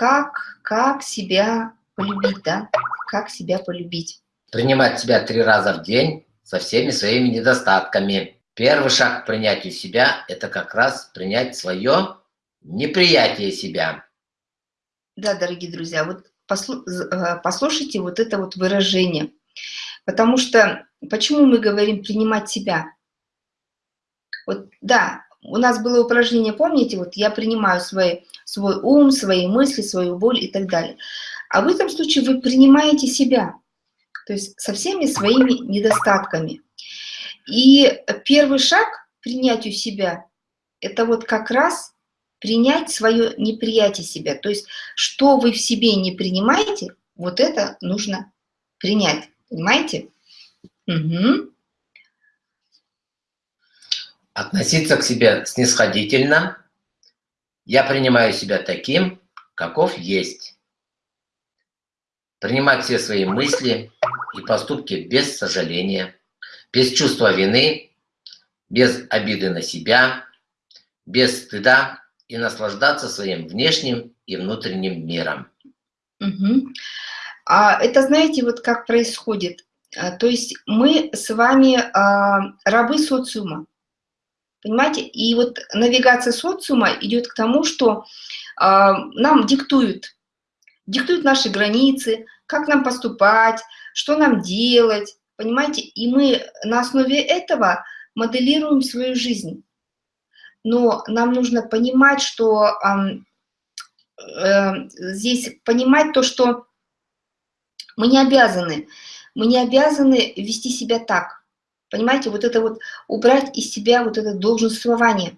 как, как себя полюбить, да? Как себя полюбить? Принимать себя три раза в день со всеми своими недостатками. Первый шаг к принятию себя – это как раз принять свое неприятие себя. Да, дорогие друзья, вот э, послушайте вот это вот выражение. Потому что, почему мы говорим принимать себя? Вот, да, у нас было упражнение, помните, вот я принимаю свой, свой ум, свои мысли, свою боль и так далее. А в этом случае вы принимаете себя, то есть со всеми своими недостатками. И первый шаг к принятию себя – это вот как раз принять свое неприятие себя. То есть что вы в себе не принимаете, вот это нужно принять. Понимаете? Угу. Относиться к себе снисходительно. Я принимаю себя таким, каков есть. Принимать все свои мысли и поступки без сожаления, без чувства вины, без обиды на себя, без стыда и наслаждаться своим внешним и внутренним миром. Угу. А это, знаете, вот как происходит? А, то есть мы с вами а, рабы социума. Понимаете? И вот навигация социума идет к тому, что э, нам диктуют, диктуют наши границы, как нам поступать, что нам делать, понимаете? И мы на основе этого моделируем свою жизнь. Но нам нужно понимать, что э, э, здесь понимать то, что мы не обязаны, мы не обязаны вести себя так. Понимаете, вот это вот убрать из себя вот это долженствование.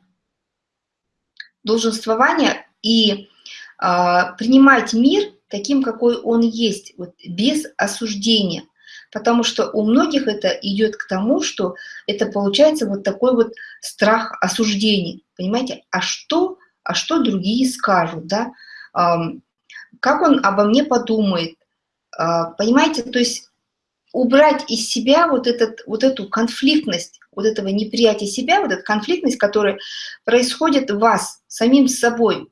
Долженствование и э, принимать мир таким, какой он есть, вот, без осуждения. Потому что у многих это идет к тому, что это получается вот такой вот страх осуждения. Понимаете, а что, а что другие скажут, да? Э, как он обо мне подумает? Э, понимаете, то есть убрать из себя вот, этот, вот эту конфликтность, вот этого неприятия себя, вот эту конфликтность, которая происходит в вас, самим собой.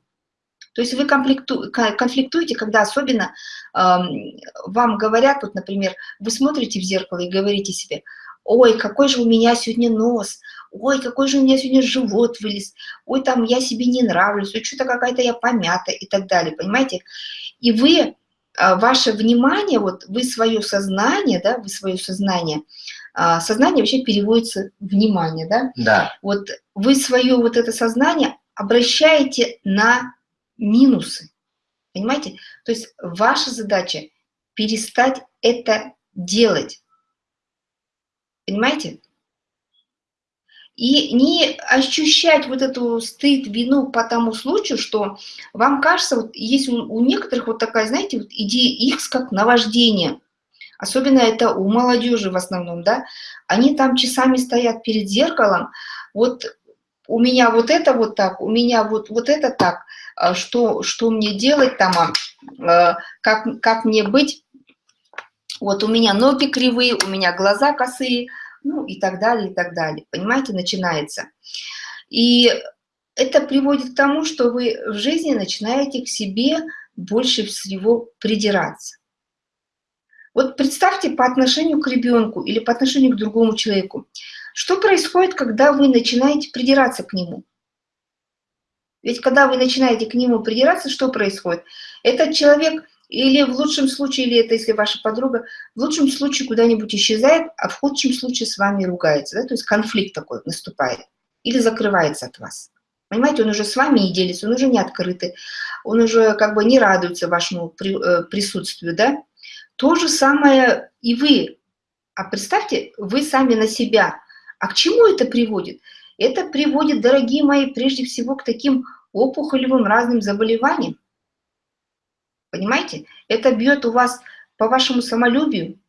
То есть вы конфликтуете, когда особенно э, вам говорят, вот, например, вы смотрите в зеркало и говорите себе, ой, какой же у меня сегодня нос, ой, какой же у меня сегодня живот вылез, ой, там я себе не нравлюсь, ой, что-то какая-то я помята и так далее, понимаете? И вы ваше внимание, вот вы свое сознание, да, вы свое сознание, а, сознание вообще переводится внимание, да? Да. Вот вы свое вот это сознание обращаете на минусы, понимаете? То есть ваша задача перестать это делать, понимаете? И не ощущать вот эту стыд, вину по тому случаю, что вам кажется, вот есть у, у некоторых вот такая, знаете, вот идея X как наваждение. Особенно это у молодежи в основном, да. Они там часами стоят перед зеркалом, вот у меня вот это вот так, у меня вот, вот это так, а что, что мне делать там, а, как, как мне быть, вот у меня ноги кривые, у меня глаза косые, ну и так далее, и так далее. Понимаете, начинается. И это приводит к тому, что вы в жизни начинаете к себе больше всего придираться. Вот представьте по отношению к ребенку или по отношению к другому человеку. Что происходит, когда вы начинаете придираться к нему? Ведь когда вы начинаете к нему придираться, что происходит? Этот человек или в лучшем случае, или это если ваша подруга, в лучшем случае куда-нибудь исчезает, а в худшем случае с вами ругается. Да? То есть конфликт такой наступает. Или закрывается от вас. Понимаете, он уже с вами не делится, он уже не открытый, он уже как бы не радуется вашему э, присутствию, да? То же самое и вы. А представьте, вы сами на себя. А к чему это приводит? Это приводит, дорогие мои, прежде всего к таким опухолевым разным заболеваниям. Понимаете? Это бьет у вас по вашему самолюбию.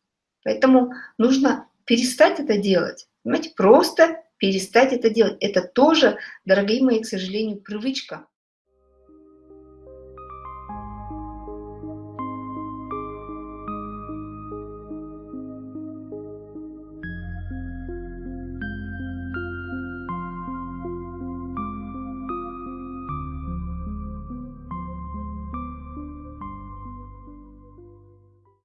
Поэтому нужно перестать это делать. Понимаете? Просто перестать это делать. Это тоже, дорогие мои, к сожалению, привычка.